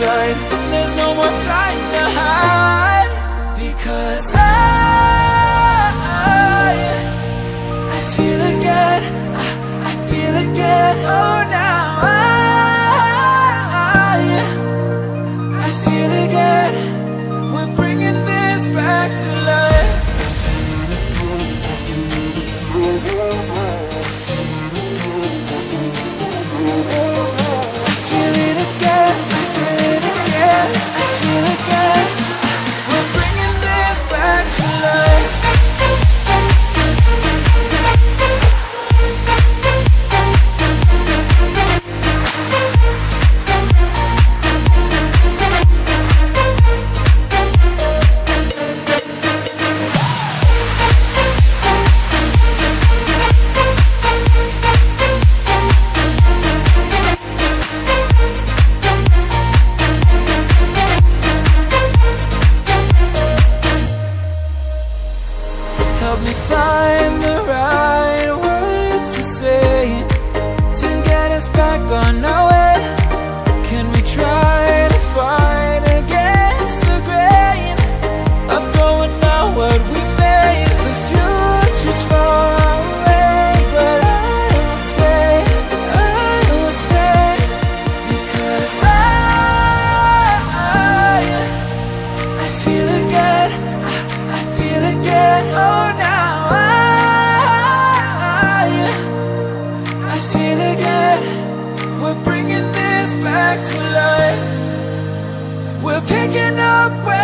There's no more time to hide. Because I Help me find the right words to say. picking up